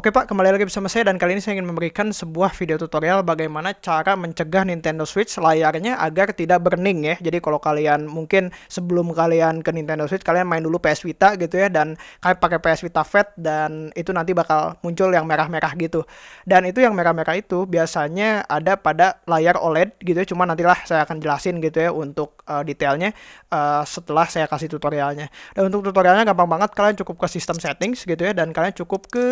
Oke Pak, kembali lagi bersama saya dan kali ini saya ingin memberikan sebuah video tutorial bagaimana cara mencegah Nintendo Switch layarnya agar tidak burning ya. Jadi kalau kalian mungkin sebelum kalian ke Nintendo Switch kalian main dulu PS Vita gitu ya dan kalian pakai PS Vita Fat dan itu nanti bakal muncul yang merah-merah gitu. Dan itu yang merah-merah itu biasanya ada pada layar OLED gitu ya. Cuma nantilah saya akan jelasin gitu ya untuk uh, detailnya uh, setelah saya kasih tutorialnya. Dan untuk tutorialnya gampang banget kalian cukup ke sistem settings gitu ya dan kalian cukup ke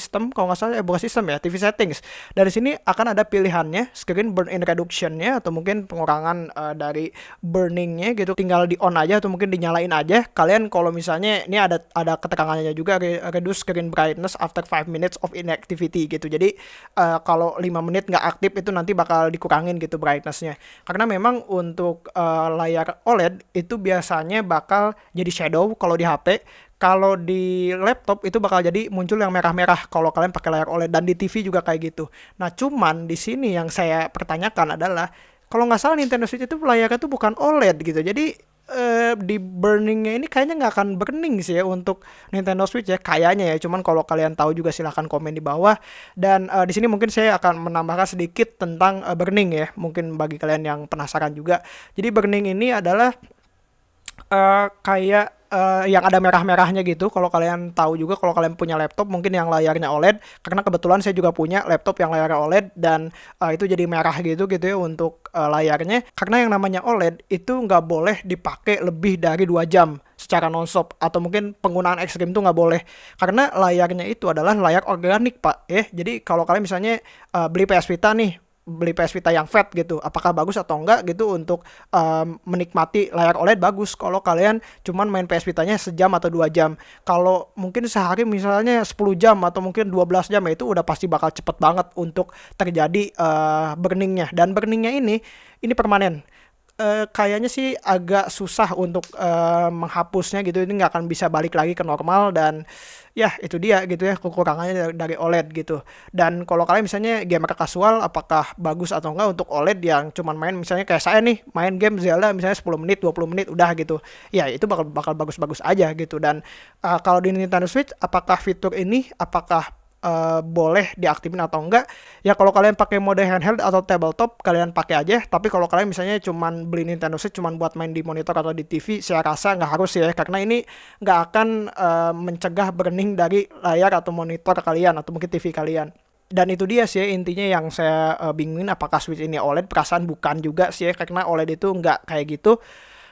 sistem kalau nggak salah eh bukan sistem ya TV settings. Dari sini akan ada pilihannya screen burn in reductionnya atau mungkin pengurangan uh, dari burningnya gitu. Tinggal di on aja atau mungkin dinyalain aja. Kalian kalau misalnya ini ada ada keterangannya juga reduce screen brightness after 5 minutes of inactivity gitu. Jadi uh, kalau 5 menit nggak aktif itu nanti bakal dikurangin gitu brightnessnya. Karena memang untuk uh, layar OLED itu biasanya bakal jadi shadow kalau di HP kalau di laptop itu bakal jadi muncul yang merah-merah kalau kalian pakai layar OLED dan di TV juga kayak gitu. Nah, cuman di sini yang saya pertanyakan adalah kalau nggak salah Nintendo Switch itu layarnya tuh bukan OLED gitu. Jadi eh, di burningnya ini kayaknya nggak akan burning sih ya untuk Nintendo Switch ya kayaknya ya. Cuman kalau kalian tahu juga silahkan komen di bawah. Dan eh, di sini mungkin saya akan menambahkan sedikit tentang eh, burning ya. Mungkin bagi kalian yang penasaran juga. Jadi burning ini adalah uh, kayak uh, yang ada merah-merahnya gitu. Kalau kalian tahu juga kalau kalian punya laptop mungkin yang layarnya OLED karena kebetulan saya juga punya laptop yang layarnya OLED dan uh, itu jadi merah gitu gitu ya untuk uh, layarnya. Karena yang namanya OLED itu nggak boleh dipakai lebih dari dua jam secara nonstop atau mungkin penggunaan ekstrim tuh nggak boleh karena layarnya itu adalah layar organik pak ya jadi kalau kalian misalnya uh, beli PS Vita nih beli PS Vita yang fat gitu apakah bagus atau enggak gitu untuk um, menikmati layar OLED bagus. Kalau kalian cuman main PS Vitanya sejam atau dua jam kalau mungkin sehari misalnya 10 jam atau mungkin 12 jam ya itu udah pasti bakal cepet banget untuk terjadi uh, burningnya. Dan burningnya ini ini permanen. Uh, kayaknya sih agak susah untuk uh, menghapusnya gitu. Ini nggak akan bisa balik lagi ke normal dan ya itu dia gitu ya kekurangannya dari OLED gitu. Dan kalau kalian misalnya gamer kasual apakah bagus atau enggak untuk OLED yang cuman main misalnya kayak saya nih main game Zelda misalnya 10 menit 20 menit udah gitu. Ya itu bakal bakal bagus-bagus aja gitu. Dan uh, kalau di Nintendo Switch apakah fitur ini apakah uh, boleh diaktifin atau enggak ya kalau kalian pakai mode handheld atau tabletop kalian pakai aja. Tapi kalau kalian misalnya cuman beli Nintendo Switch cuman buat main di monitor atau di TV saya rasa nggak harus ya karena ini nggak akan uh, mencegah burning dari layar atau monitor kalian atau mungkin TV kalian. Dan itu dia sih intinya yang saya uh, bingungin apakah Switch ini OLED? Perasaan bukan juga sih ya karena OLED itu nggak kayak gitu.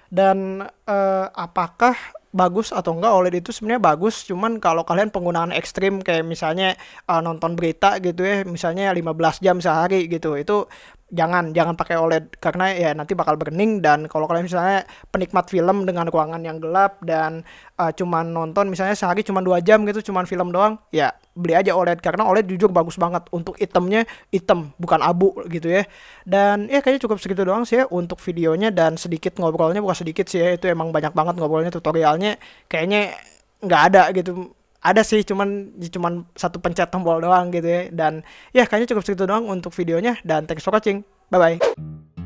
Dan uh, apakah bagus atau enggak OLED itu sebenarnya bagus. Cuman kalau kalian penggunaan ekstrim kayak misalnya uh, nonton berita gitu ya misalnya 15 jam sehari gitu itu jangan jangan pakai OLED karena ya nanti bakal burning dan kalau kalian misalnya penikmat film dengan ruangan yang gelap dan uh, cuman nonton misalnya sehari cuma dua jam gitu cuman film doang ya beli aja OLED karena OLED jujur bagus banget. Untuk itemnya item bukan abu gitu ya. Dan ya kayaknya cukup segitu doang sih ya untuk videonya dan sedikit ngobrolnya bukan sedikit sih ya itu emang banyak banget ngobrolnya tutorialnya kayaknya nggak ada gitu ada sih cuman cuman satu pencet tombol doang gitu ya. Dan ya kayaknya cukup segitu doang untuk videonya. Dan thanks for watching. Bye bye